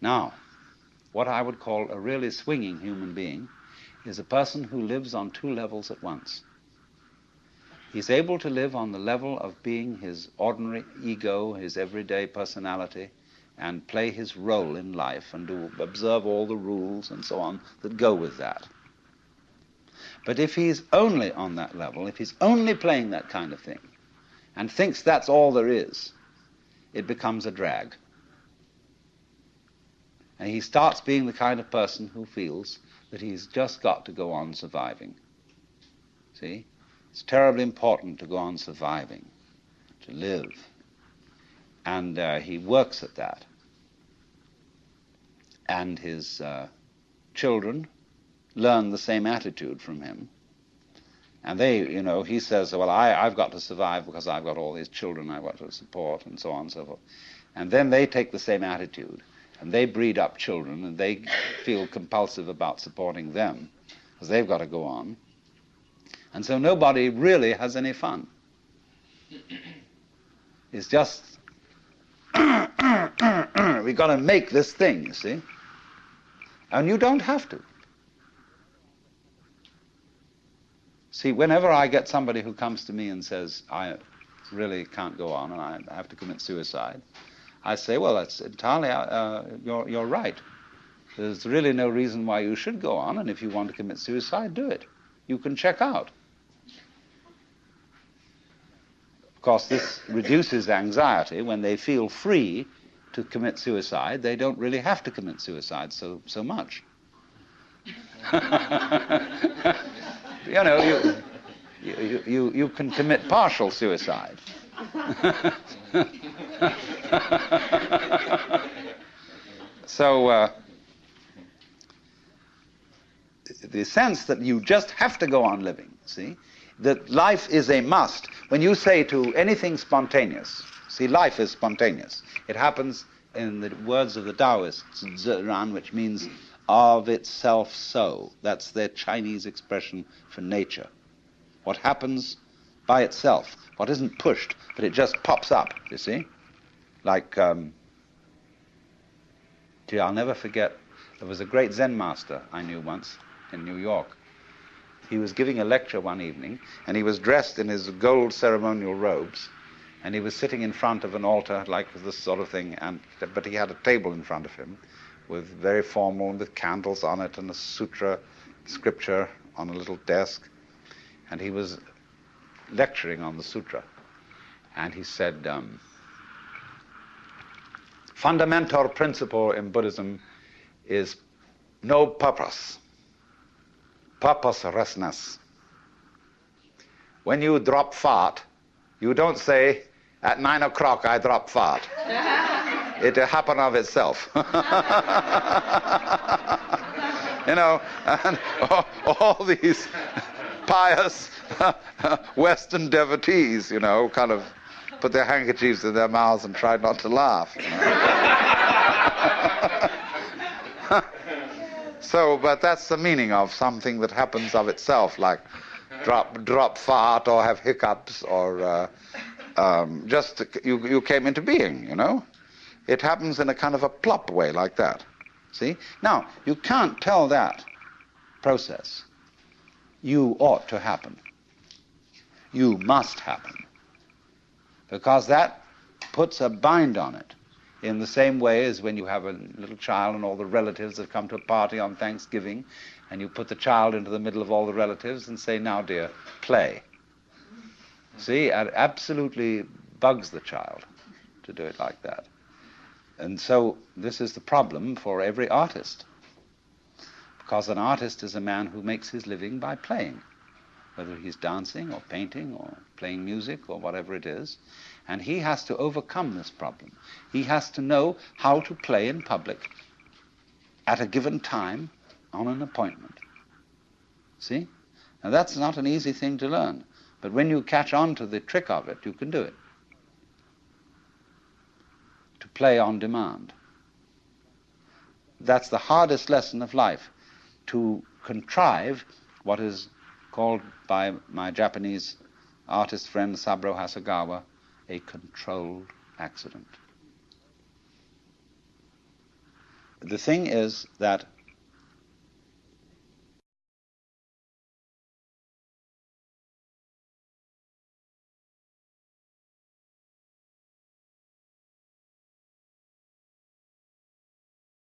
Now, what I would call a really swinging human being is a person who lives on two levels at once. He's able to live on the level of being his ordinary ego, his everyday personality, and play his role in life and do observe all the rules and so on that go with that. But if he's only on that level, if he's only playing that kind of thing, and thinks that's all there is, it becomes a drag. And he starts being the kind of person who feels that he's just got to go on surviving. See? It's terribly important to go on surviving, to live. And uh, he works at that. And his uh, children learn the same attitude from him. And they, you know, he says, well, I, I've got to survive because I've got all these children I've got to support, and so on and so forth. And then they take the same attitude, and they breed up children, and they feel compulsive about supporting them, because they've got to go on. And so nobody really has any fun. It's just, we've got to make this thing, you see? And you don't have to. See, whenever I get somebody who comes to me and says, I really can't go on and I have to commit suicide, I say, well, that's entirely, uh, you're, you're right. There's really no reason why you should go on, and if you want to commit suicide, do it. You can check out. Of course, this reduces anxiety when they feel free to commit suicide. They don't really have to commit suicide so, so much. you know, you, you, you, you can commit partial suicide. so, uh, the sense that you just have to go on living, see, that life is a must. When you say to anything spontaneous, see, life is spontaneous. It happens in the words of the Taoists, Ziran, which means of itself so. That's their Chinese expression for nature. What happens by itself, what isn't pushed, but it just pops up, you see? Like, um, gee, I'll never forget, there was a great Zen master I knew once in New York. He was giving a lecture one evening, and he was dressed in his gold ceremonial robes, and he was sitting in front of an altar like this sort of thing, and, but he had a table in front of him, with very formal with candles on it and a sutra scripture on a little desk. And he was lecturing on the sutra. And he said, um, fundamental principle in Buddhism is no purpose, purposelessness. When you drop fart, you don't say, at nine o'clock I drop fart. it happened of itself. you know, and all, all these pious Western devotees, you know, kind of put their handkerchiefs in their mouths and tried not to laugh. So, but that's the meaning of something that happens of itself, like drop drop fart or have hiccups or uh, um, just you you came into being, you know. It happens in a kind of a plop way like that. See? Now, you can't tell that process. You ought to happen. You must happen. Because that puts a bind on it. In the same way as when you have a little child and all the relatives have come to a party on Thanksgiving, and you put the child into the middle of all the relatives and say, Now, dear, play. See, it absolutely bugs the child to do it like that. And so this is the problem for every artist. Because an artist is a man who makes his living by playing, whether he's dancing or painting or playing music or whatever it is. And he has to overcome this problem. He has to know how to play in public at a given time on an appointment. See? Now that's not an easy thing to learn. But when you catch on to the trick of it, you can do it to play on demand. That's the hardest lesson of life, to contrive what is called by my Japanese artist friend Saburo Hasegawa a controlled accident. the thing is that